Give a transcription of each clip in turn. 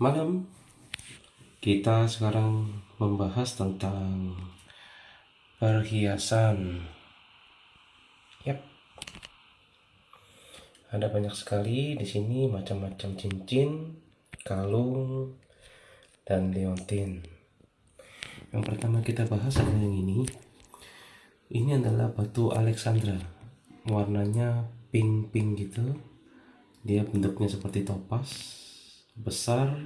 malam kita sekarang membahas tentang perhiasan. Yap. Ada banyak sekali di sini macam-macam cincin kalung dan liontin. Yang pertama kita bahas adalah yang ini. Ini adalah batu Alexandra. Warnanya pink-pink gitu. Dia bentuknya seperti topas besar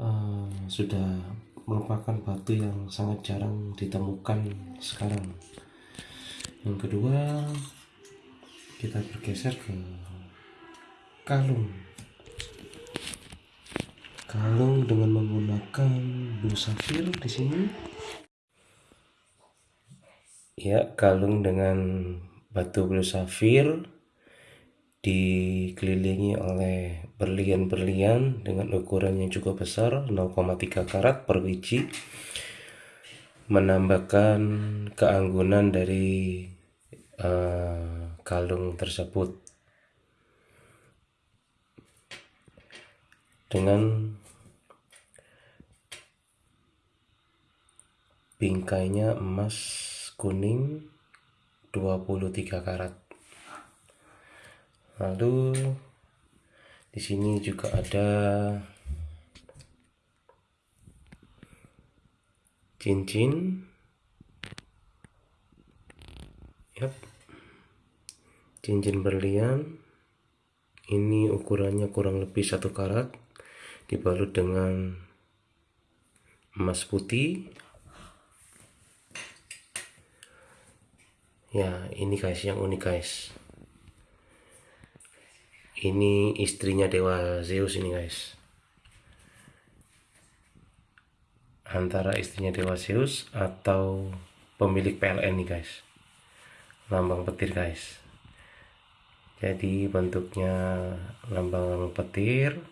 uh, sudah merupakan batu yang sangat jarang ditemukan sekarang. Yang kedua kita bergeser ke kalung. Kalung dengan menggunakan blue sapphire di sini. Ya kalung dengan batu blue sapphire dikelilingi oleh berlian-berlian dengan ukuran yang cukup besar 0,3 karat per biji menambahkan keanggunan dari uh, kalung tersebut. Dengan bingkainya emas kuning 23 karat lalu di sini juga ada cincin. Yep. cincin berlian. Ini ukurannya kurang lebih satu karat dibalut dengan emas putih. Ya ini guys yang unik guys ini istrinya dewa Zeus ini guys. Antara istrinya dewa Zeus atau pemilik PLN nih guys. Lambang petir guys. Jadi bentuknya lambang petir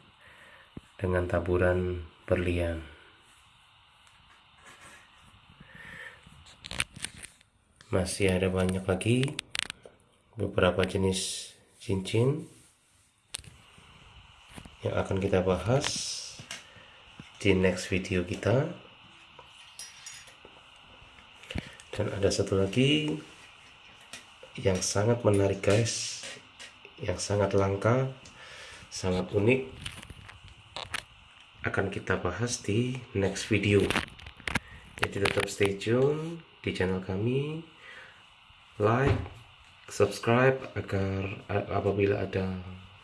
dengan taburan berlian. Masih ada banyak lagi beberapa jenis cincin yang akan kita bahas di next video kita. Dan ada satu lagi yang sangat menarik guys. Yang sangat langka sangat unik. Akan kita bahas di next video. Jadi tetap stay tune di channel kami. Like subscribe agar apabila ada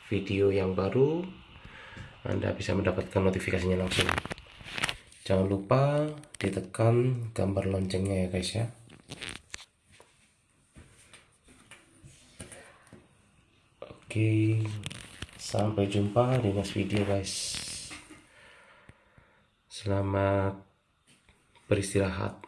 video yang baru anda bisa mendapatkan notifikasinya langsung. Jangan lupa ditekan gambar loncengnya ya guys ya. Oke sampai jumpa di next video guys. Selamat beristirahat